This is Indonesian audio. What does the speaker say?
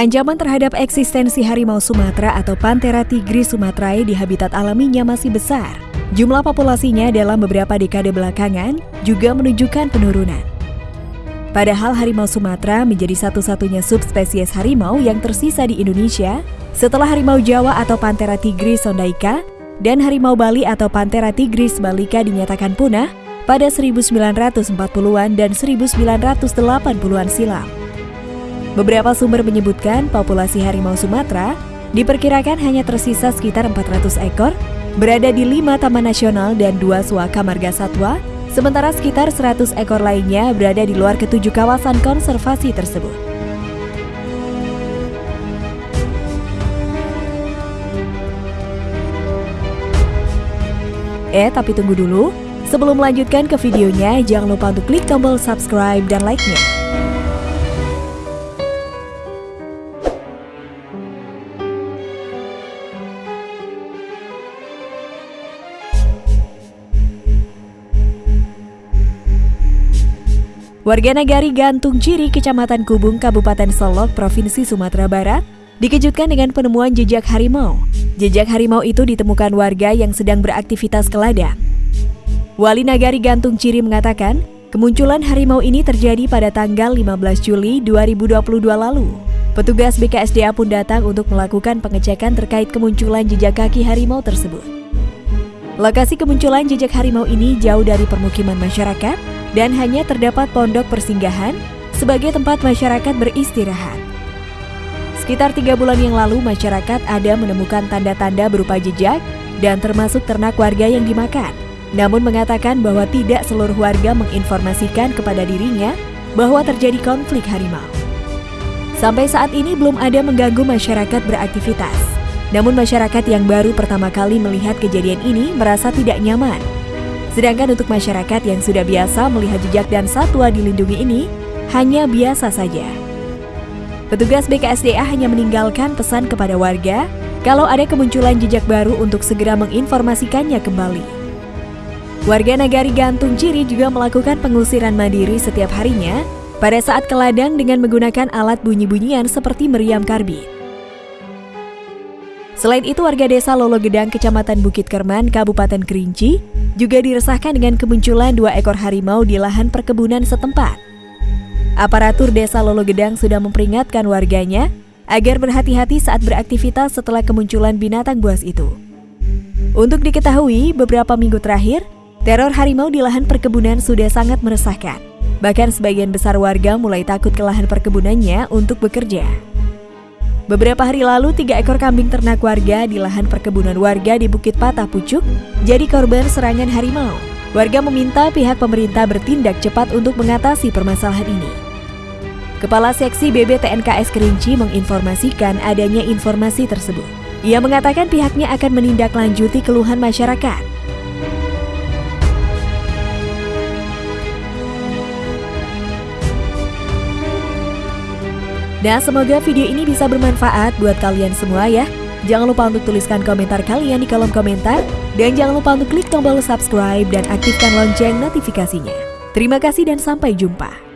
Ancaman terhadap eksistensi harimau Sumatera atau Panthera tigris sumatrae di habitat alaminya masih besar. Jumlah populasinya dalam beberapa dekade belakangan juga menunjukkan penurunan. Padahal harimau Sumatera menjadi satu-satunya subspesies harimau yang tersisa di Indonesia setelah harimau Jawa atau Panthera tigris sondaika dan harimau Bali atau Panthera tigris balika dinyatakan punah pada 1940-an dan 1980-an silam. Beberapa sumber menyebutkan populasi harimau Sumatera diperkirakan hanya tersisa sekitar 400 ekor, berada di lima taman nasional dan dua suaka marga satwa, sementara sekitar 100 ekor lainnya berada di luar ketujuh kawasan konservasi tersebut. Eh, tapi tunggu dulu. Sebelum melanjutkan ke videonya, jangan lupa untuk klik tombol subscribe dan like-nya. Warga Nagari Gantung Ciri, Kecamatan Kubung, Kabupaten Solok, Provinsi Sumatera Barat, dikejutkan dengan penemuan jejak harimau. Jejak harimau itu ditemukan warga yang sedang beraktivitas ke ladang. Wali Nagari Gantung Ciri mengatakan, kemunculan harimau ini terjadi pada tanggal 15 Juli 2022 lalu. Petugas BKSDA pun datang untuk melakukan pengecekan terkait kemunculan jejak kaki harimau tersebut. Lokasi kemunculan jejak harimau ini jauh dari permukiman masyarakat dan hanya terdapat pondok persinggahan sebagai tempat masyarakat beristirahat. Sekitar tiga bulan yang lalu, masyarakat ada menemukan tanda-tanda berupa jejak dan termasuk ternak warga yang dimakan. Namun mengatakan bahwa tidak seluruh warga menginformasikan kepada dirinya bahwa terjadi konflik harimau. Sampai saat ini belum ada mengganggu masyarakat beraktivitas. Namun masyarakat yang baru pertama kali melihat kejadian ini merasa tidak nyaman Sedangkan untuk masyarakat yang sudah biasa melihat jejak dan satwa dilindungi ini, hanya biasa saja. Petugas BKSDA hanya meninggalkan pesan kepada warga kalau ada kemunculan jejak baru untuk segera menginformasikannya kembali. Warga Nagari Gantung Ciri juga melakukan pengusiran mandiri setiap harinya pada saat ke ladang dengan menggunakan alat bunyi-bunyian seperti meriam karbit. Selain itu, warga desa Lolo Gedang, Kecamatan Bukit Kerman, Kabupaten Kerinci, juga diresahkan dengan kemunculan dua ekor harimau di lahan perkebunan setempat. Aparatur desa Lolo Gedang sudah memperingatkan warganya agar berhati-hati saat beraktivitas setelah kemunculan binatang buas itu. Untuk diketahui, beberapa minggu terakhir, teror harimau di lahan perkebunan sudah sangat meresahkan. Bahkan sebagian besar warga mulai takut ke lahan perkebunannya untuk bekerja. Beberapa hari lalu, tiga ekor kambing ternak warga di lahan perkebunan warga di Bukit Patah Pucuk jadi korban serangan harimau. Warga meminta pihak pemerintah bertindak cepat untuk mengatasi permasalahan ini. Kepala Seksi BBTNKS Kerinci menginformasikan adanya informasi tersebut. Ia mengatakan pihaknya akan menindaklanjuti keluhan masyarakat. Nah, semoga video ini bisa bermanfaat buat kalian semua ya. Jangan lupa untuk tuliskan komentar kalian di kolom komentar. Dan jangan lupa untuk klik tombol subscribe dan aktifkan lonceng notifikasinya. Terima kasih dan sampai jumpa.